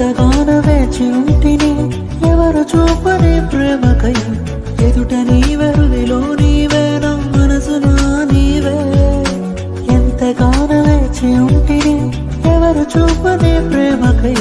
ఎంతగానో వేచి ఉంటిని ఎవరు చూపని ప్రేమకై ఎదుట నీవెరుదిలో నీవే నా మనసునా నీవే. ఎంతగానో వేచి ఉంటిని ఎవరు చూపని ప్రేమకై